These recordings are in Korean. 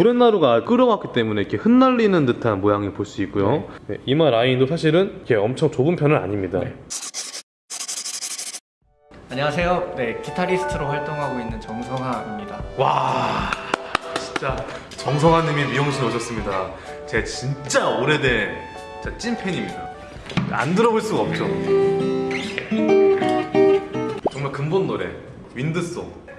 구렛나루가 끓어왔기 때문에 이렇게 흩날리는 듯한 모양을 볼 수 있고요. 네, 이마 라인도 사실은 이렇게 엄청 좁은 편은 아닙니다. 네. 안녕하세요. 네, 기타리스트로 활동하고 있는 정성하입니다. 와 진짜 정성환님이 미용실 오셨습니다. 제가 진짜 오래된 진짜 찐팬입니다. 안 들어볼 수가 없죠. 정말 근본 노래 윈드송.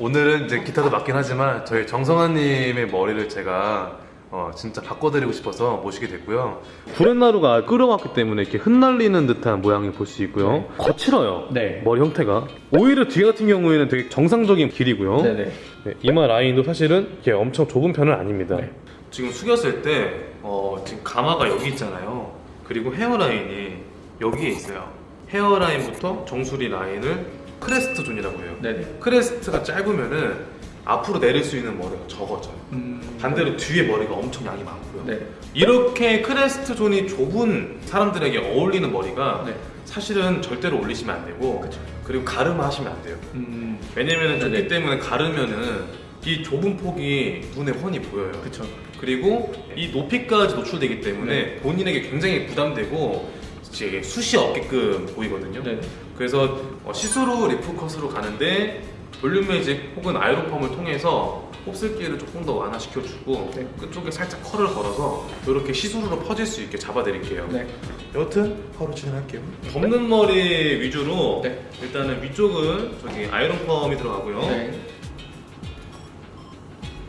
오늘은 이제 기타도 맞긴 하지만 저희 정성환님의 머리를 제가 어, 진짜 바꿔드리고 싶어서 모시게 됐고요. 구렛나루가 끓어왔기 때문에 이렇게 흩날리는 듯한 모양을 볼 수 있고요. 거칠어요. 네. 머리 형태가. 오히려 뒤 같은 경우에는 되게 정상적인 길이고요. 네네. 네, 이마 라인도 사실은 이렇게 엄청 좁은 편은 아닙니다. 네. 지금 숙였을 때 어, 지금 가마가 여기 있잖아요. 그리고 헤어라인이 여기에 있어요. 헤어라인부터 정수리 라인을 crest zone이라고 해요. 네네. crest가 짧으면은 앞으로 내릴 수 있는 머리가 적어져요. 음, 반대로 뒤에 머리가 엄청 양이 많고요. 네. 이렇게 crest zone이 좁은 사람들에게 어울리는 머리가 네. 사실은 절대로 올리시면 안 되고 그쵸. 그리고 가르마 하시면 안 돼요. 음, 왜냐면 좁기 네네. 때문에 가르면은 이 좁은 폭이 눈에 훤히 보여요. 그쵸. 그리고 이 높이까지 노출되기 때문에 네. 본인에게 굉장히 부담되고 이제 숱이 없게끔 보이거든요. 네네. 그래서 어, 시스루 leaf cut으로 가는데 볼륨 매직 혹은 아이론펌을 통해서 곱슬기를 조금 더 완화시켜주고 네. 끝쪽에 살짝 컬을 걸어서 이렇게 시스루로 퍼질 수 있게 잡아드릴게요. 네. 여튼 바로 진행할게요. 덮는 머리 위주로 네. 일단은 위쪽은 저기 아이론펌이 들어가고요. 네.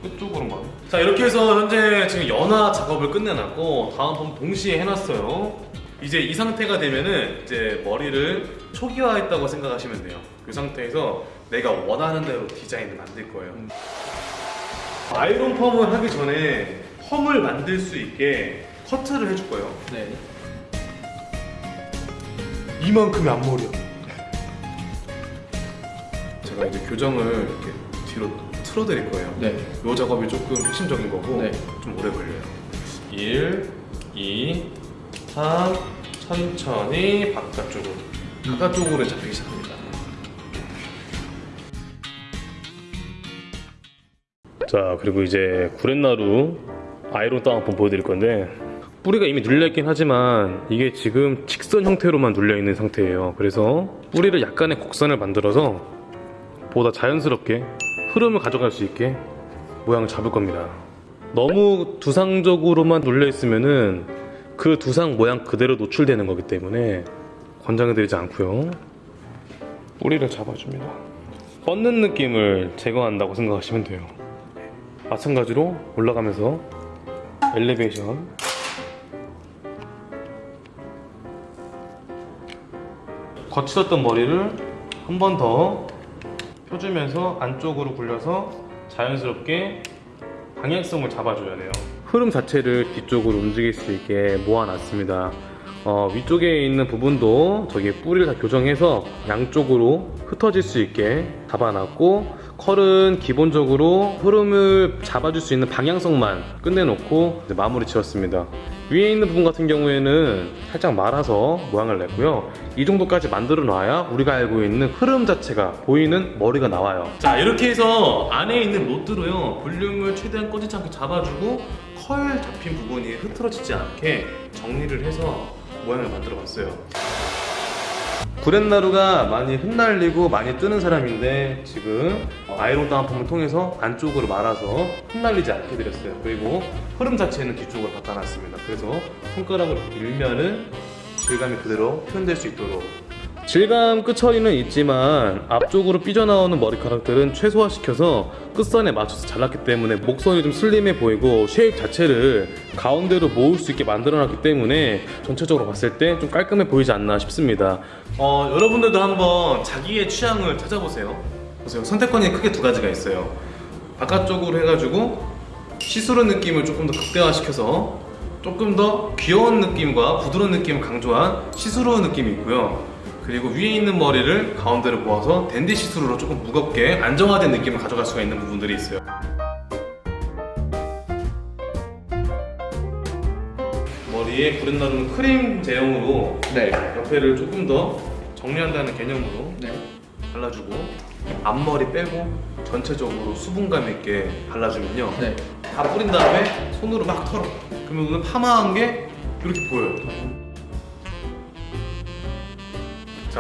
끝쪽으로만. 자 이렇게 해서 현재 지금 연화 작업을 끝내놨고 다운펌 동시에 해놨어요. 이제 이 상태가 되면은 이제 머리를 초기화했다고 생각하시면 돼요. 이 상태에서 내가 원하는 대로 디자인을 만들 거예요. 아이론 펌을 하기 전에 펌을 만들 수 있게 커트를 해줄 거예요. 네. 이만큼의 앞머리야. 제가 이제 교정을 이렇게 뒤로 틀어 드릴 거예요. 네. 요 작업이 조금 핵심적인 거고 네. 좀 오래 걸려요. 1, 2, 3, 천천히 바깥쪽으로 바깥쪽으로 잡히기 시작합니다. 자 그리고 이제 구렛나루 아이론 땅 한번 보여드릴 건데 뿌리가 이미 눌려있긴 하지만 이게 지금 직선 형태로만 눌려있는 상태예요 그래서 뿌리를 약간의 곡선을 만들어서 보다 자연스럽게 흐름을 가져갈 수 있게 모양을 잡을 겁니다 너무 두상적으로만 눌려있으면은 그 두상 모양 그대로 노출되는 거기 때문에 권장해드리지 않고요. 뿌리를 잡아줍니다. 뻗는 느낌을 제거한다고 생각하시면 돼요. 마찬가지로 올라가면서 엘리베이션. 거칠었던 머리를 한 번 더 펴주면서 안쪽으로 굴려서 자연스럽게 방향성을 잡아줘야 돼요 흐름 자체를 뒤쪽으로 움직일 수 있게 모아놨습니다. 어, 위쪽에 있는 부분도 저기 뿌리를 다 교정해서 양쪽으로 흩어질 수 있게 잡아놨고 컬은 기본적으로 흐름을 잡아줄 수 있는 방향성만 끝내놓고 마무리 지었습니다. 위에 있는 부분 같은 경우에는 살짝 말아서 모양을 냈고요. 이 정도까지 만들어 놔야 우리가 알고 있는 흐름 자체가 보이는 머리가 나와요. 자 이렇게 해서 안에 있는 로드로요. 볼륨을 최대한 꺼지지 않게 잡아주고 컬 잡힌 부분이 흐트러지지 않게 정리를 해서 모양을 만들어 봤어요 구렛나루가 많이 흩날리고 많이 뜨는 사람인데 지금 아이론 다운펌을 통해서 안쪽으로 말아서 흩날리지 않게 드렸어요. 그리고 흐름 자체는 뒤쪽으로 바꿔놨습니다. 그래서 손가락으로 밀면은 질감이 그대로 표현될 수 있도록 질감 끝처리는 있지만 앞쪽으로 삐져나오는 머리카락들은 최소화시켜서 끝선에 맞춰서 잘랐기 때문에 목선이 좀 슬림해 보이고 쉐입 자체를 가운데로 모을 수 있게 만들어놨기 때문에 전체적으로 봤을 때 좀 깔끔해 보이지 않나 싶습니다. 어, 여러분들도 한번 자기의 취향을 찾아보세요. 보세요. 선택권이 크게 두 가지가 있어요. 바깥쪽으로 해가지고 시스루 느낌을 조금 더 극대화시켜서 조금 더 귀여운 느낌과 부드러운 느낌을 강조한 시스루 느낌이 있고요. 그리고 위에 있는 머리를 가운데로 모아서 댄디 시스루로 조금 무겁게 안정화된 느낌을 가져갈 수가 있는 부분들이 있어요. 머리에 구렛 나루는 크림 제형으로 네. 옆에를 조금 더 정리한다는 개념으로 네. 발라주고 앞머리 빼고 전체적으로 수분감 있게 발라주면요 네. 다 뿌린 다음에 손으로 막 털어 그러면 오늘 파마한 게 이렇게 보여요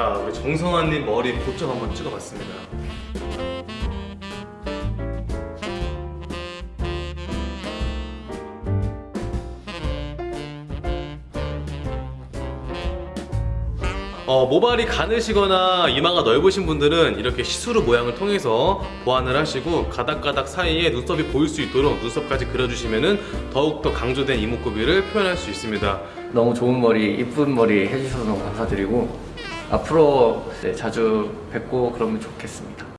자 우리 정성환님 머리 고점 한번 찍어봤습니다 어, 모발이 가느시거나 이마가 넓으신 분들은 이렇게 시스루 모양을 통해서 보완을 하시고 가닥가닥 사이에 눈썹이 보일 수 있도록 눈썹까지 그려주시면 더욱더 강조된 이목구비를 표현할 수 있습니다. 너무 좋은 머리, 이쁜 머리 해주셔서 너무 감사드리고 앞으로 네, 자주 뵙고 그러면 좋겠습니다.